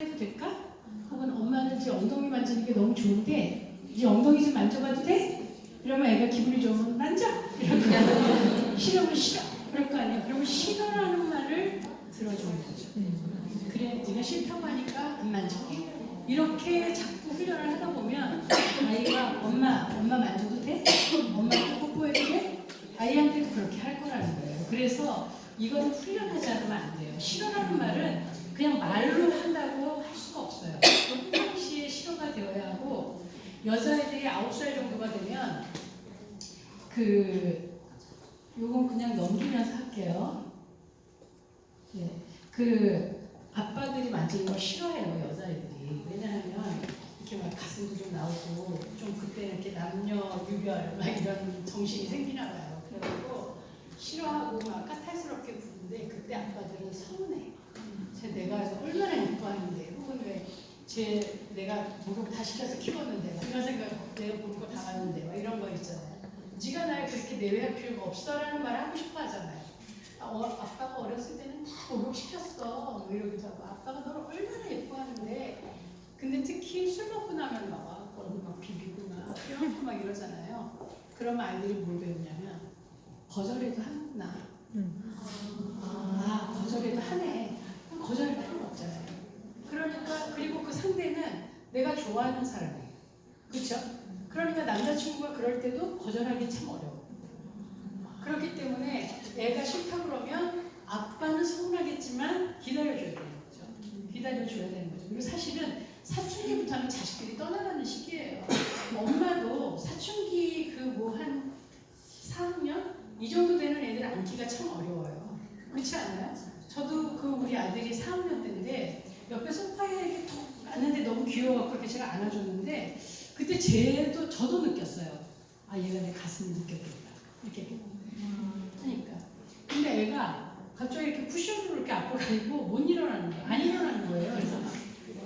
해도 될까? 혹은 엄마는 제 엉덩이 만지는 게 너무 좋은데 이 엉덩이 좀 만져봐도 돼? 이러면 애가 기분이 좋으면 만져! 이러면 싫으면 싫어! 그럴 거 아니야. 그러면 싫어라는 말을 들어주는 거죠. 그래 네가 싫다고 하니까 안 만질게. 이렇게 자꾸 훈련을 하다 보면 아이가 엄마, 엄마 만져도 돼? 엄마 뽀뽀해도 돼? 아이한테도 그렇게 할 거라는 거예요. 그래서 이건 훈련하지 않으면 안 돼요. 싫어라는 말은 그냥 말로 한다고 할 수가 없어요. 평상시에 싫어가 되어야 하고 여자애들이 9살 정도가 되면 그 요건 그냥 넘기면서 할게요. 네. 그 아빠들이 만지는 걸 싫어해요 여자애들이 왜냐하면 이렇게 막 가슴도 좀 나오고 좀 그때 이렇게 남녀 유별 막 이런 정신이 생기나 봐요 그래가지고 싫어하고 막 까탈스럽게 부르는데 그때 아빠들은 서운해 제 내가 얼마나 예뻐하는데 혹은 왜 제 내가 목욕 다 시켜서 키웠는데 막 이런 생각 내가 보는 거 당하는데 막 이런 거 있잖아요. 네가 날 그렇게 내외할 필요가 없어라는 말 하고 싶어 하잖아요. 아, 어, 아빠가 어렸을 때는 다 목욕시켰어. 뭐 이러기도 하고 아빠가 너를 얼마나 예뻐하는데. 근데 특히 술 먹고 나면 막 얼굴 막 비비고 막 이러고 막 이러잖아요. 그러면 아이들이 뭘 배우냐면 거절해도 하는구나 아 거절해도 하네. 거절할 필요가 없잖아요 그러니까 그리고 그 상대는 내가 좋아하는 사람이에요 그렇죠? 그러니까 남자친구가 그럴 때도 거절하기 참 어려워 그렇기 때문에 애가 싫다 그러면 아빠는 서운하겠지만 기다려줘야 되는 거죠. 기다려줘야 되는 거죠. 그리고 사실은 사춘기부터 하면 자식들이 떠나가는 시기예요. 엄마도 사춘기 그 뭐 한 4학년? 이 정도 되는 애들 안기가 참 어려워요. 그렇지 않아요? 저도 그 우리 아들이 4학년 때인데 옆에 소파에 이렇게 톡 앉는데 너무 귀여워갖고 이렇게 제가 안아줬는데 그때 쟤도 저도 느꼈어요. 아 얘가 내 가슴을 느꼈겠다. 이렇게 하니까. 근데 애가 갑자기 이렇게 쿠션으로 이렇게 앞으로 가지고 못 일어나는 거예요. 안 일어나는 거예요. 그래서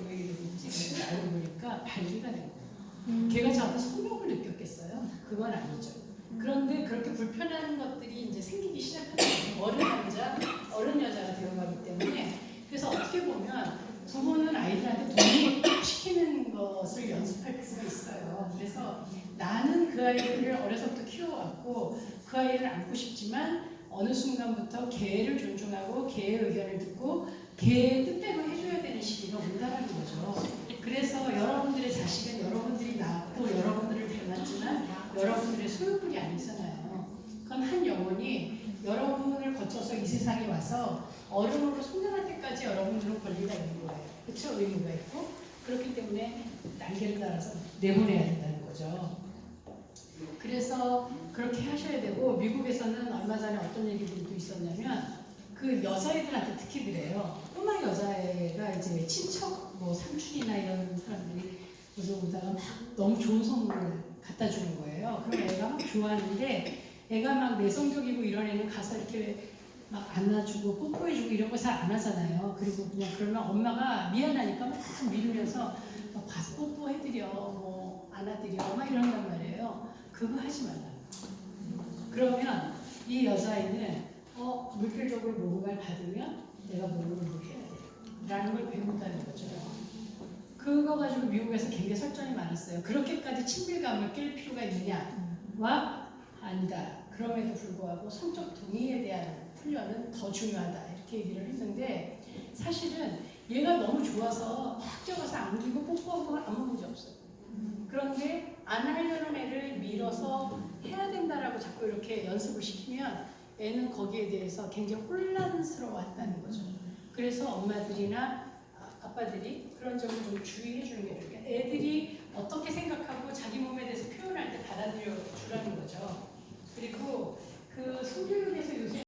왜 이러는지 알고 보니까 발기가 된 거예요. 걔가 저한테 성욕을 느꼈겠어요? 그건 아니죠. 그런데 그렇게 불편한 것들이 이제 생기기 시작하는 거예요. 어른 남자, 어른 여자가 되어가기 때문에 그래서 어떻게 보면 부모는 아이들한테 동의를 시키는 것을 연습할 필요가 있어요. 그래서 나는 그 아이를 어려서부터 키워왔고 그 아이를 안고 싶지만 어느 순간부터 개를 존중하고 개의 의견을 듣고 개의 뜻대로 해줘야 되는 시기가 온다는 거죠. 그래서 여러분들의 자식은 여러분들이 낳았고 여러분들을 닮았지만 여러분들의 소유물이 아니잖아요. 그건 한 영혼이 여러분을 거쳐서 이 세상에 와서 어른으로 성장할 때까지 여러분들은 권리가 있는 거예요. 그렇죠? 의무가 있고 그렇기 때문에 날개를 달아서 내보내야 된다는 거죠. 그래서 그렇게 하셔야 되고 미국에서는 얼마 전에 어떤 얘기들도 있었냐면 그 여자애들한테 특히 그래요. 꼬마 여자애가 이제 친척 뭐 삼촌이나 이런 사람들이 오다가 막 너무 좋은 선물을 갖다 주는 거예요. 그럼 애가 막 좋아하는데 애가 막 내성적이고 이런 애는 가서 이렇게 막 안아주고 뽀뽀해주고 이런 거 잘 안 하잖아요. 그리고 그냥 그러면 엄마가 미안하니까 막 밀면서 막 가서 뽀뽀해드려, 뭐 안아드려, 막 이런단 말이에요. 그거 하지 말라. 그러면 이 여자아이는 어, 물질적으로 목욕을 받으면 내가 목욕을 해야 돼. 라는 걸 배운다는 거죠. 그거 가지고 미국에서 굉장히 설전이 많았어요. 그렇게까지 친밀감을 낄 필요가 있느냐와 아니다. 그럼에도 불구하고 성적 동의에 대한 훈련은 더 중요하다. 이렇게 얘기를 했는데 사실은 얘가 너무 좋아서 막 뛰어가서 안기고 뽀뽀하고 아무 문제 없어요. 그런데 안 하려는 애를 밀어서 해야 된다라고 자꾸 이렇게 연습을 시키면 애는 거기에 대해서 굉장히 혼란스러워한다는 거죠. 그래서 엄마들이나 아- 아빠들이 그런 점을 좀 주의해 주는 게 어떻게